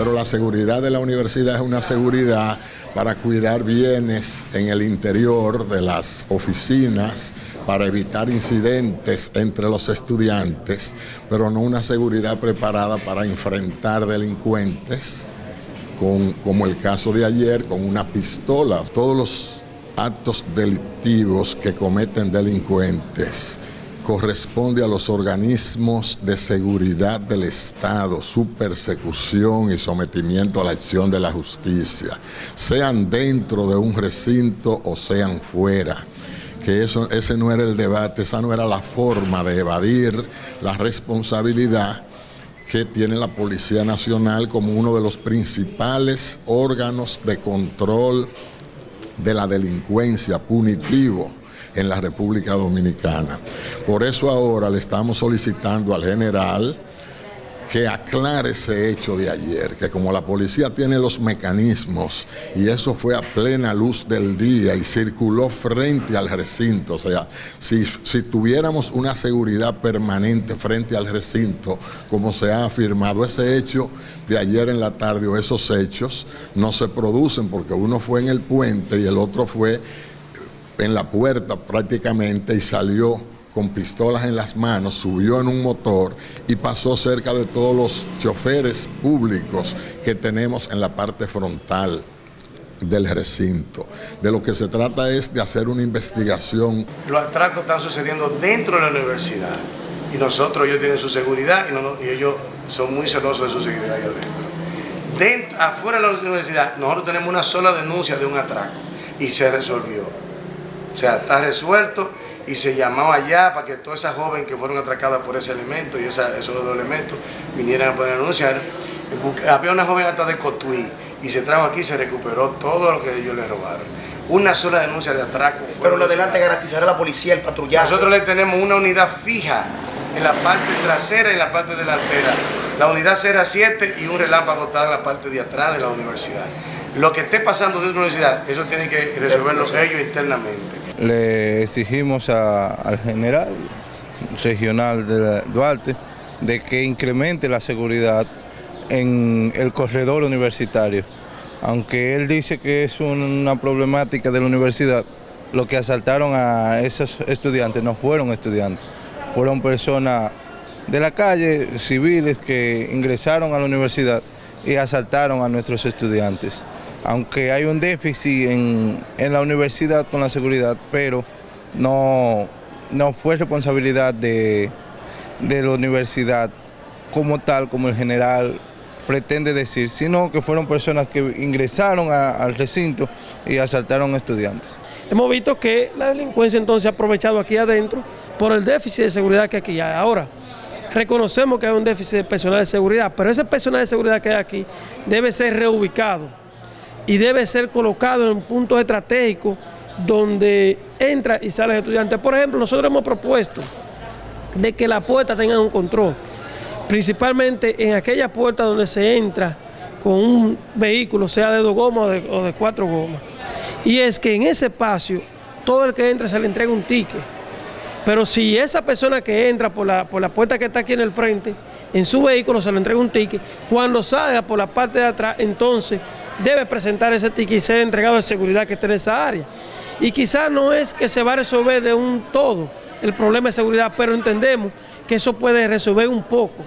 pero la seguridad de la universidad es una seguridad para cuidar bienes en el interior de las oficinas, para evitar incidentes entre los estudiantes, pero no una seguridad preparada para enfrentar delincuentes, como el caso de ayer, con una pistola. Todos los actos delictivos que cometen delincuentes corresponde a los organismos de seguridad del Estado, su persecución y sometimiento a la acción de la justicia, sean dentro de un recinto o sean fuera. Que eso, ese no era el debate, esa no era la forma de evadir la responsabilidad que tiene la Policía Nacional como uno de los principales órganos de control de la delincuencia punitivo en la República Dominicana. Por eso ahora le estamos solicitando al general que aclare ese hecho de ayer, que como la policía tiene los mecanismos y eso fue a plena luz del día y circuló frente al recinto, o sea, si, si tuviéramos una seguridad permanente frente al recinto, como se ha afirmado, ese hecho de ayer en la tarde o esos hechos no se producen porque uno fue en el puente y el otro fue en la puerta prácticamente y salió con pistolas en las manos, subió en un motor y pasó cerca de todos los choferes públicos que tenemos en la parte frontal del recinto. De lo que se trata es de hacer una investigación. Los atracos están sucediendo dentro de la universidad y nosotros, ellos tienen su seguridad y, ellos son muy celosos de su seguridad ahí adentro. dentro. Afuera de la universidad, nosotros tenemos una sola denuncia de un atraco y se resolvió. O sea, está resuelto y se llamó allá para que todas esas jóvenes que fueron atracadas por ese elemento y esos dos elementos vinieran a poder anunciar. Había una joven hasta de Cotuí y se trajo aquí y se recuperó todo lo que ellos le robaron. Una sola denuncia de atraco. Pero lo adelante garantizará la policía el patrullaje. Nosotros le tenemos una unidad fija en la parte trasera y en la parte delantera. La unidad será 7 y un relámpago está en la parte de atrás de la universidad. Lo que esté pasando dentro de la universidad, eso tiene que resolverlo ellos internamente. Le exigimos al general regional de Duarte de que incremente la seguridad en el corredor universitario. Aunque él dice que es una problemática de la universidad, lo que asaltaron a esos estudiantes no fueron estudiantes, fueron personas de la calle, civiles que ingresaron a la universidad y asaltaron a nuestros estudiantes aunque hay un déficit en, la universidad con la seguridad, pero no, no fue responsabilidad de, la universidad como tal, como el general pretende decir, sino que fueron personas que ingresaron al recinto y asaltaron estudiantes. Hemos visto que la delincuencia entonces ha aprovechado aquí adentro por el déficit de seguridad que aquí hay. Ahora, reconocemos que hay un déficit de personal de seguridad, pero ese personal de seguridad que hay aquí debe ser reubicado y debe ser colocado en puntos estratégicos donde entra y sale el estudiante. Por ejemplo, nosotros hemos propuesto de que la puerta tenga un control, principalmente en aquella puerta donde se entra con un vehículo, sea de dos gomas o de, cuatro gomas. Y es que en ese espacio, todo el que entra se le entrega un ticket. Pero si esa persona que entra por la, por la puerta que está aquí en el frente, en su vehículo se le entrega un ticket, cuando salga por la parte de atrás, entonces debe presentar ese ticket y ser entregado de seguridad que esté en esa área. Y quizás no es que se va a resolver de un todo el problema de seguridad, pero entendemos que eso puede resolver un poco.